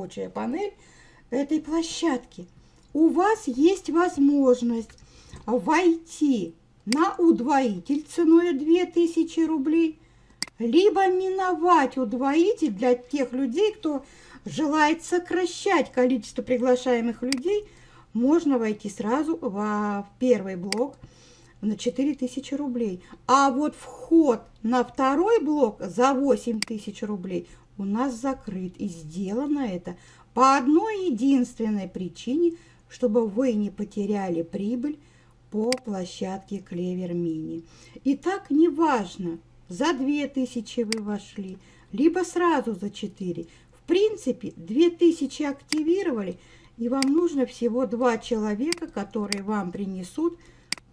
рабочая панель этой площадки. У вас есть возможность войти на удвоитель ценой 2000 рублей, либо миновать удвоитель для тех людей, кто желает сокращать количество приглашаемых людей, можно войти сразу в первый блок на 4000 рублей. А вот вход на второй блок за 8000 рублей у нас закрыт. И сделано это по одной единственной причине, чтобы вы не потеряли прибыль по площадке Клевер Мини. Итак, неважно, за 2000 вы вошли, либо сразу за 4. В принципе, 2000 активировали, и вам нужно всего два человека, которые вам принесут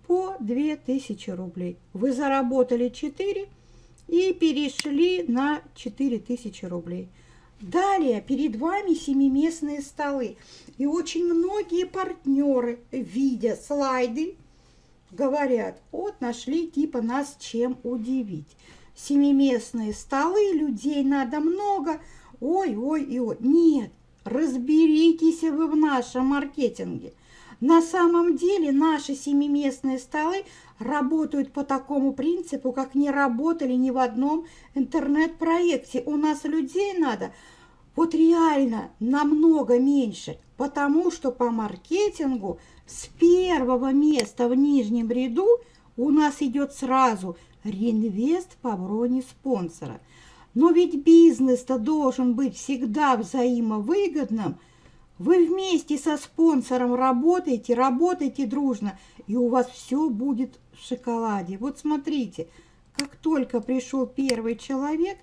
по 2000 рублей. Вы заработали 4 и перешли на 4000 рублей. Далее перед вами семиместные столы. И очень многие партнеры, видя слайды, говорят, вот нашли типа нас чем удивить. Семиместные столы, людей надо много, ой, ой и ой. Нет, разберитесь вы в нашем маркетинге. На самом деле наши семиместные столы работают по такому принципу, как не работали ни в одном интернет-проекте. У нас людей надо вот реально намного меньше, потому что по маркетингу с первого места в нижнем ряду у нас идет сразу реинвест по броне спонсора. Но ведь бизнес-то должен быть всегда взаимовыгодным – вы вместе со спонсором работаете, работаете дружно, и у вас все будет в шоколаде. Вот смотрите, как только пришел первый человек,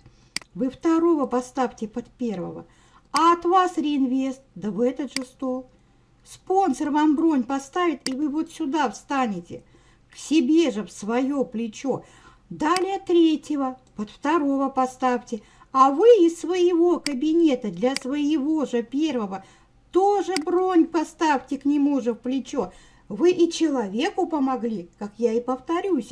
вы второго поставьте под первого, а от вас реинвест, да в этот же стол. Спонсор вам бронь поставит, и вы вот сюда встанете, к себе же в свое плечо. Далее третьего, под второго поставьте, а вы из своего кабинета для своего же первого тоже бронь поставьте к нему же в плечо. Вы и человеку помогли, как я и повторюсь.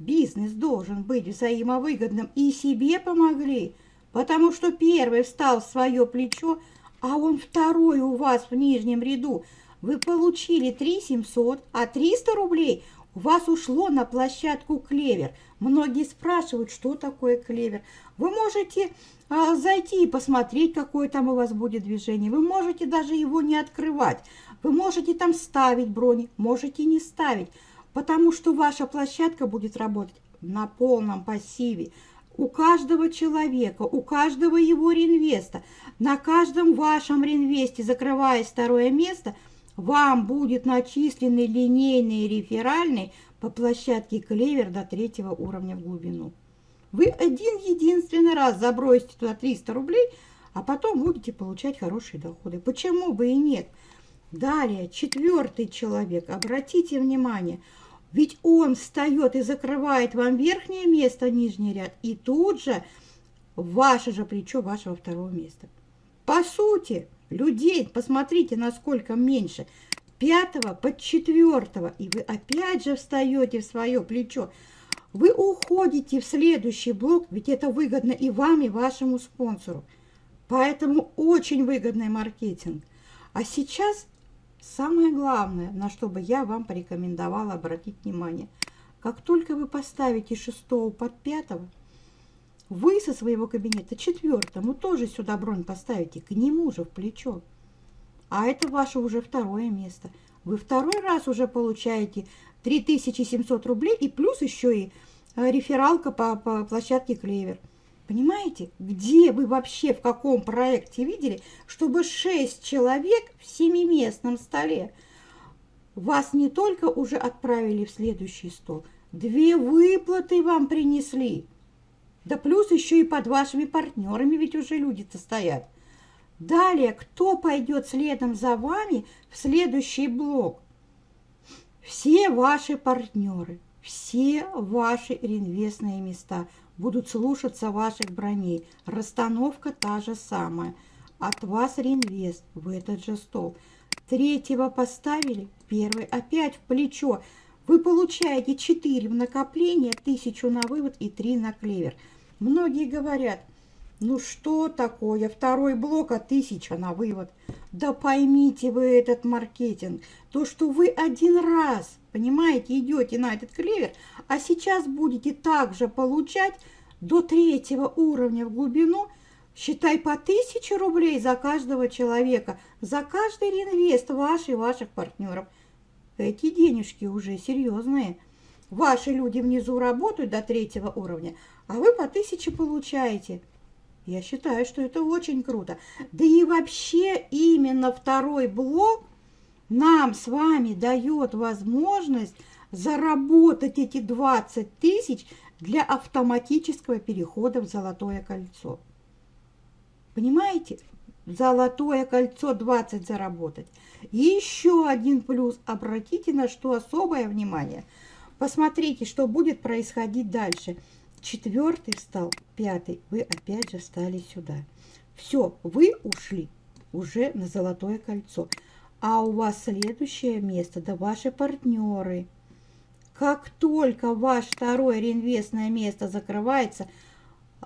Бизнес должен быть взаимовыгодным, и себе помогли, потому что первый встал в свое плечо, а он второй у вас в нижнем ряду. Вы получили 3 700, а 300 рублей вас ушло на площадку «Клевер». Многие спрашивают, что такое «Клевер». Вы можете а, зайти и посмотреть, какое там у вас будет движение. Вы можете даже его не открывать. Вы можете там ставить брони, можете не ставить, потому что ваша площадка будет работать на полном пассиве. У каждого человека, у каждого его реинвеста, на каждом вашем реинвесте, закрываясь второе место, вам будет начислены линейные реферальные по площадке Клевер до третьего уровня в глубину. Вы один единственный раз забросите туда 300 рублей, а потом будете получать хорошие доходы. Почему бы и нет? Далее, четвертый человек, обратите внимание, ведь он встает и закрывает вам верхнее место, нижний ряд, и тут же ваше же плечо вашего второго места. По сути, людей, посмотрите, насколько меньше, пятого под четвертого, и вы опять же встаете в свое плечо. Вы уходите в следующий блок, ведь это выгодно и вам, и вашему спонсору. Поэтому очень выгодный маркетинг. А сейчас самое главное, на что бы я вам порекомендовала обратить внимание. Как только вы поставите шестого под пятого, вы со своего кабинета четвертому тоже сюда бронь поставите, к нему же в плечо. А это ваше уже второе место. Вы второй раз уже получаете 3700 рублей и плюс еще и э, рефералка по, по площадке Клевер. Понимаете, где вы вообще, в каком проекте видели, чтобы 6 человек в семиместном столе вас не только уже отправили в следующий стол, две выплаты вам принесли. Да плюс еще и под вашими партнерами ведь уже люди-то стоят. Далее, кто пойдет следом за вами в следующий блок? Все ваши партнеры, все ваши реинвестные места будут слушаться ваших броней. Расстановка та же самая. От вас реинвест в этот же стол. Третьего поставили, первый опять в плечо. Вы получаете 4 в накопление, 1000 на вывод и 3 на клевер. Многие говорят, Ну что такое? Второй блок, а тысяча на вывод. Да поймите вы этот маркетинг. То, что вы один раз, понимаете, идете на этот клевер, а сейчас будете также получать до третьего уровня в глубину, считай по тысяче рублей за каждого человека, за каждый реинвест ваш и ваших партнеров. Эти денежки уже серьезные. Ваши люди внизу работают до третьего уровня, а вы по тысяче получаете. Я считаю, что это очень круто. Да и вообще именно второй блок нам с вами дает возможность заработать эти 20 тысяч для автоматического перехода в золотое кольцо. Понимаете? Золотое кольцо 20 заработать. Еще один плюс. Обратите на что особое внимание. Посмотрите, что будет происходить дальше. Четвертый встал, пятый. Вы опять же встали сюда. Все, вы ушли уже на золотое кольцо. А у вас следующее место, да ваши партнеры. Как только ваш второе реинвестное место закрывается,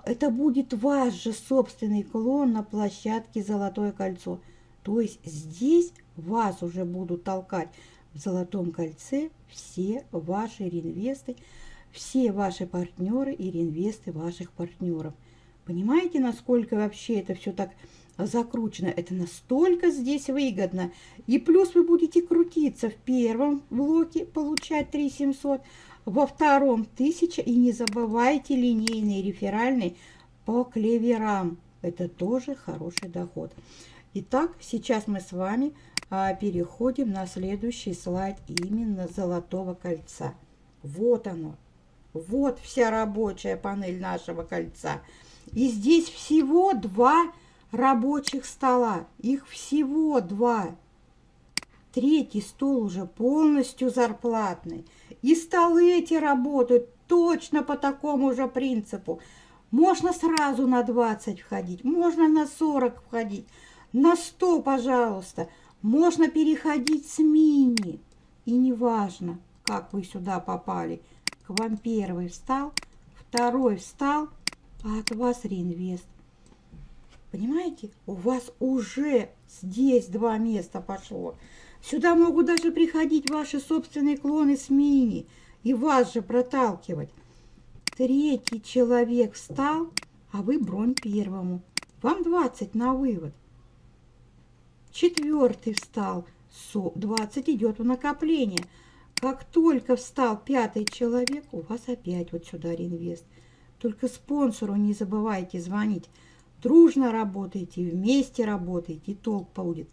это будет ваш же собственный клон на площадке «Золотое кольцо». То есть здесь вас уже будут толкать в «Золотом кольце» все ваши реинвесты, все ваши партнеры и реинвесты ваших партнеров. Понимаете, насколько вообще это все так закручено? Это настолько здесь выгодно. И плюс вы будете крутиться в первом блоке, получать 3700, во втором 1000. И не забывайте линейный реферальный по клеверам. Это тоже хороший доход. Итак, сейчас мы с вами а, переходим на следующий слайд именно золотого кольца. Вот оно. Вот вся рабочая панель нашего кольца. И здесь всего два рабочих стола. Их всего два. Третий стол уже полностью зарплатный. И столы эти работают точно по такому же принципу. Можно сразу на 20 входить, можно на 40 входить, на 100, пожалуйста. Можно переходить с мини. И неважно, как вы сюда попали – к вам первый встал, второй встал, а от вас реинвест. Понимаете? У вас уже здесь два места пошло. Сюда могут даже приходить ваши собственные клоны с мини и вас же проталкивать. Третий человек встал, а вы бронь первому. Вам 20 на вывод. Четвертый встал, 20 идет в накопление. Как только встал пятый человек, у вас опять вот сюда реинвест. Только спонсору не забывайте звонить. Дружно работайте, вместе работайте, и толк будет.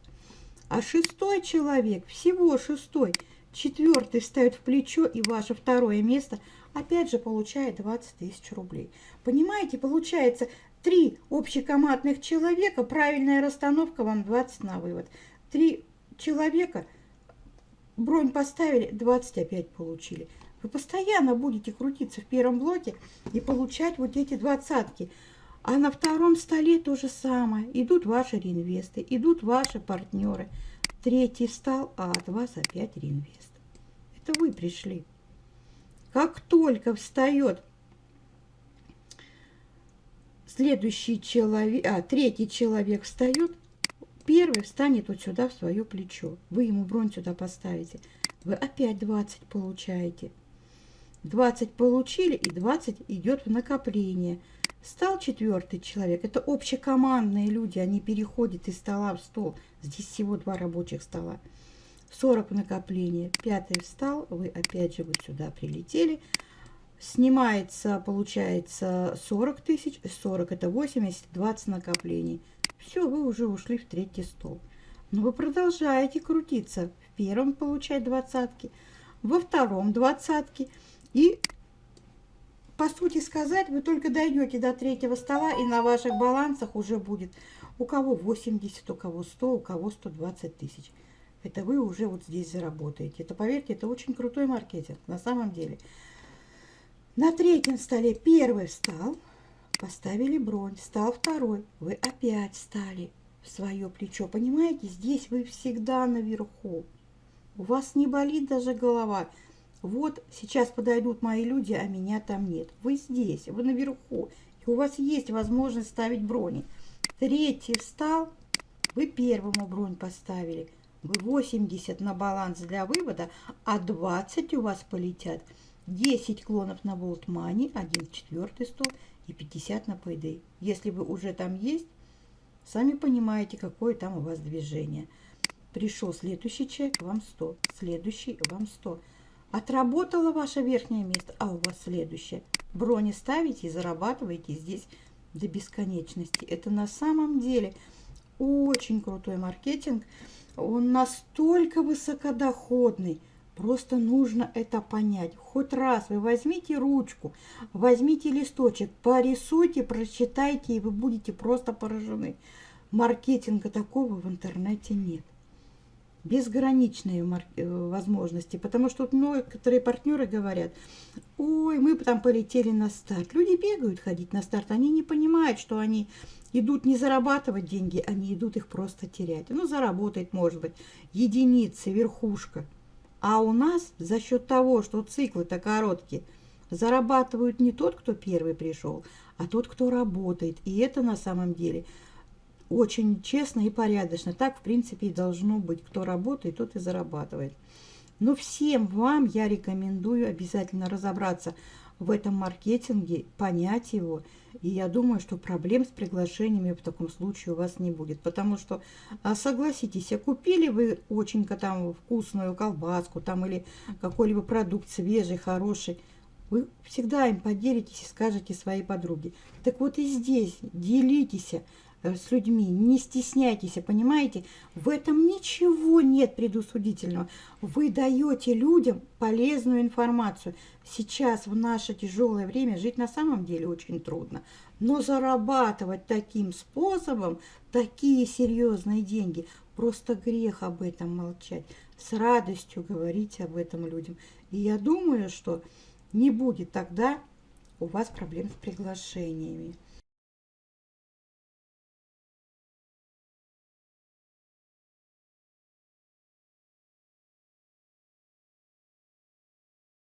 А шестой человек, всего шестой, четвертый встает в плечо, и ваше второе место опять же получает 20 тысяч рублей. Понимаете, получается три общекомандных человека, правильная расстановка вам 20 на вывод. Три человека – бронь поставили, 20 опять получили. Вы постоянно будете крутиться в первом блоке и получать вот эти двадцатки. А на втором столе то же самое. Идут ваши реинвесты, идут ваши партнеры. Третий встал, а от вас опять реинвест. Это вы пришли. Как только встает следующий человек, а третий человек встает, Первый встанет вот сюда в свое плечо. Вы ему бронь сюда поставите. Вы опять 20 получаете. 20 получили и 20 идет в накопление. Стал четвертый человек. Это общекомандные люди. Они переходят из стола в стол. Здесь всего два рабочих стола. 40 в накопление. Пятый встал. Вы опять же вот сюда прилетели. Снимается, получается 40 тысяч. 40 это 80, 20 накоплений. Все, вы уже ушли в третий стол. Но вы продолжаете крутиться. В первом получать двадцатки, во втором двадцатки. И, по сути сказать, вы только дойдете до третьего стола, и на ваших балансах уже будет у кого 80, у кого 100, у кого 120 тысяч. Это вы уже вот здесь заработаете. Это, поверьте, это очень крутой маркетинг на самом деле. На третьем столе первый встал, Поставили бронь, стал второй. Вы опять стали в свое плечо. Понимаете, здесь вы всегда наверху. У вас не болит даже голова. Вот сейчас подойдут мои люди, а меня там нет. Вы здесь, вы наверху. И у вас есть возможность ставить брони. Третий встал, вы первому бронь поставили. Вы 80 на баланс для вывода, а 20 у вас полетят. 10 клонов на болт мани, 1 четвертый стол и 50 на payday. Если вы уже там есть, сами понимаете, какое там у вас движение. Пришел следующий человек, вам 100. Следующий, вам 100. Отработало ваше верхнее место, а у вас следующее. Брони ставите и зарабатываете здесь до бесконечности. Это на самом деле очень крутой маркетинг. Он настолько высокодоходный. Просто нужно это понять. Хоть раз вы возьмите ручку, возьмите листочек, порисуйте, прочитайте, и вы будете просто поражены. Маркетинга такого в интернете нет безграничные э, возможности, потому что некоторые партнеры говорят, ой, мы там полетели на старт. Люди бегают ходить на старт, они не понимают, что они идут не зарабатывать деньги, они идут их просто терять. Ну, заработать, может быть, единицы, верхушка. А у нас за счет того, что циклы-то короткие, зарабатывают не тот, кто первый пришел, а тот, кто работает. И это на самом деле – очень честно и порядочно. Так, в принципе, и должно быть. Кто работает, тот и зарабатывает. Но всем вам я рекомендую обязательно разобраться в этом маркетинге, понять его. И я думаю, что проблем с приглашениями в таком случае у вас не будет. Потому что, а, согласитесь, а купили вы очень там вкусную колбаску там или какой-либо продукт свежий, хороший, вы всегда им поделитесь и скажете своей подруге. Так вот и здесь делитесь, с людьми. Не стесняйтесь, понимаете? В этом ничего нет предусудительного. Вы даете людям полезную информацию. Сейчас, в наше тяжелое время, жить на самом деле очень трудно. Но зарабатывать таким способом, такие серьезные деньги, просто грех об этом молчать. С радостью говорить об этом людям. И я думаю, что не будет тогда у вас проблем с приглашениями.